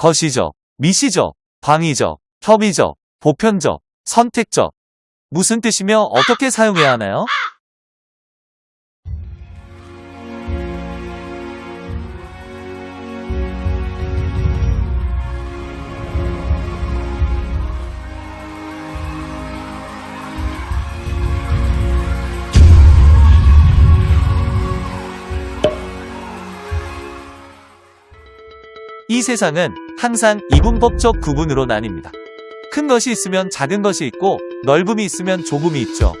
거시적, 미시적, 광의적, 협의적, 보편적, 선택적. 무슨 뜻이며 어떻게 사용해야 하나요? 이 세상은 항상 이분법적 구분으로 나뉩니다. 큰 것이 있으면 작은 것이 있고 넓음이 있으면 좁음이 있죠.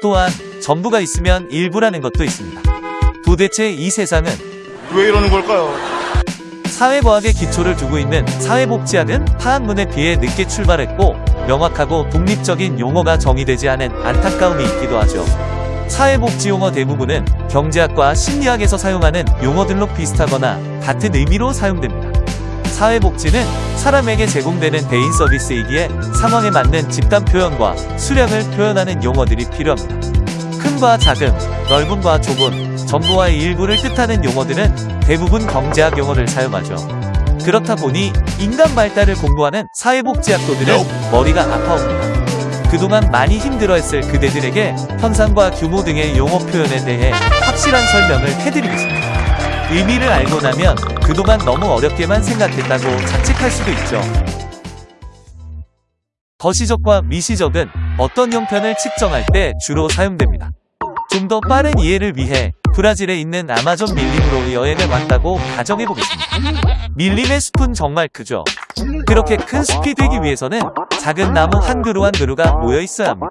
또한 전부가 있으면 일부라는 것도 있습니다. 도대체 이 세상은 왜 이러는 걸까요? 사회과학의 기초를 두고 있는 사회복지학은 파학문에 비해 늦게 출발했고 명확하고 독립적인 용어가 정의되지 않은 안타까움이 있기도 하죠. 사회복지 용어 대부분은 경제학과 심리학에서 사용하는 용어들로 비슷하거나 같은 의미로 사용됩니다. 사회복지는 사람에게 제공되는 대인 서비스이기에 상황에 맞는 집단 표현과 수량을 표현하는 용어들이 필요합니다. 큰과 작음, 넓음과 좁음, 전부와의 일부를 뜻하는 용어들은 대부분 경제학 용어를 사용하죠. 그렇다 보니 인간 발달을 공부하는 사회복지학도들은 머리가 아파옵니다. 그동안 많이 힘들어했을 그대들에게 현상과 규모 등의 용어 표현에 대해 확실한 설명을 해드리겠습니다. 의미를 알고 나면 그동안 너무 어렵게만 생각했다고 자책할 수도 있죠. 거시적과 미시적은 어떤 형편을 측정할 때 주로 사용됩니다. 좀 더 빠른 이해를 위해 브라질에 있는 아마존 밀림으로 여행을 왔다고 가정해보겠습니다. 밀림의 숲은 정말 크죠. 그렇게 큰 숲이 되기 위해서는 작은 나무 한 그루 한 그루가 모여 있어야 합니다.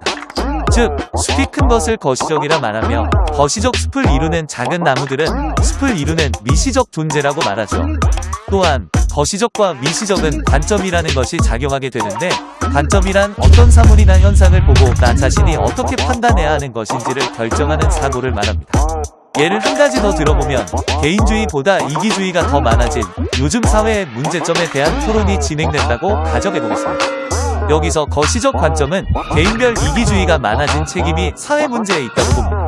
즉, 숲이 큰 것을 거시적이라 말하며 거시적 숲을 이루는 작은 나무들은 숲을 이루는 미시적 존재라고 말하죠. 또한 거시적과 미시적은 관점이라는 것이 작용하게 되는데 관점이란 어떤 사물이나 현상을 보고 나 자신이 어떻게 판단해야 하는 것인지를 결정하는 사고를 말합니다. 예를 한 가지 더 들어보면 개인주의보다 이기주의가 더 많아진 요즘 사회의 문제점에 대한 토론이 진행된다고 가정해보겠습니다. 여기서 거시적 관점은 개인별 이기주의가 많아진 책임이 사회 문제에 있다고 봅니다.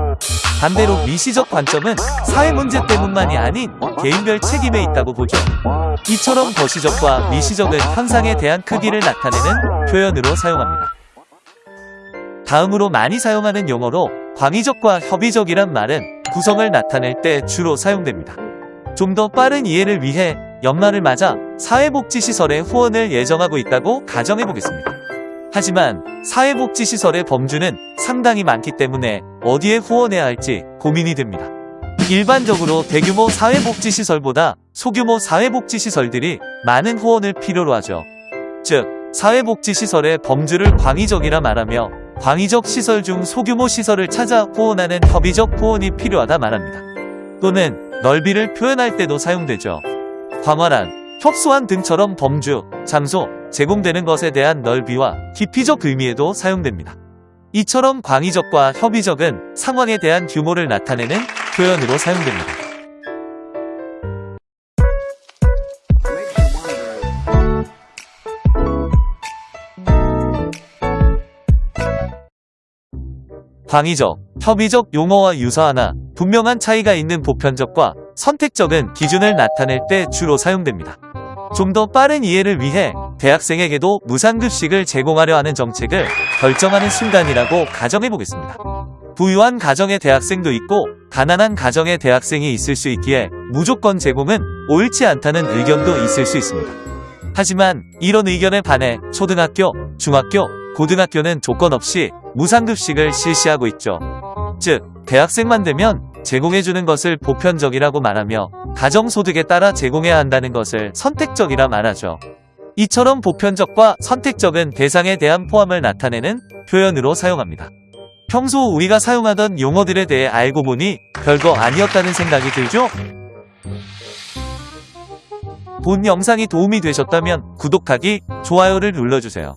반대로 미시적 관점은 사회 문제 때문만이 아닌 개인별 책임에 있다고 보죠. 이처럼 거시적과 미시적은 현상에 대한 크기를 나타내는 표현으로 사용합니다. 다음으로 많이 사용하는 용어로 광의적과 협의적이란 말은 구성을 나타낼 때 주로 사용됩니다. 좀 더 빠른 이해를 위해 연말을 맞아 사회복지시설에 후원을 예정하고 있다고 가정해보겠습니다. 하지만 사회복지시설의 범주는 상당히 많기 때문에 어디에 후원해야 할지 고민이 됩니다. 일반적으로 대규모 사회복지시설보다 소규모 사회복지시설들이 많은 후원을 필요로 하죠. 즉, 사회복지시설의 범주를 광의적이라 말하며 광의적 시설 중 소규모 시설을 찾아 후원하는 협의적 후원이 필요하다 말합니다. 또는 넓이를 표현할 때도 사용되죠. 광활한, 협소한 등처럼 범주, 장소, 제공되는 것에 대한 넓이와 깊이적 의미에도 사용됩니다. 이처럼 광의적과 협의적은 상황에 대한 규모를 나타내는 표현으로 사용됩니다. 광의적, 협의적 용어와 유사하나 분명한 차이가 있는 보편적과 선택적은 기준을 나타낼 때 주로 사용됩니다. 좀 더 빠른 이해를 위해 대학생에게도 무상급식을 제공하려 하는 정책을 결정하는 순간이라고 가정해보겠습니다. 부유한 가정의 대학생도 있고 가난한 가정의 대학생이 있을 수 있기에 무조건 제공은 옳지 않다는 의견도 있을 수 있습니다. 하지만 이런 의견에 반해 초등학교, 중학교, 고등학교는 조건 없이 무상급식을 실시하고 있죠. 즉, 대학생만 되면 제공해주는 것을 보편적이라고 말하며 가정소득에 따라 제공해야 한다는 것을 선택적이라 말하죠. 이처럼 보편적과 선택적은 대상에 대한 포함을 나타내는 표현으로 사용합니다. 평소 우리가 사용하던 용어들에 대해 알고 보니 별거 아니었다는 생각이 들죠? 본 영상이 도움이 되셨다면 구독하기, 좋아요를 눌러주세요.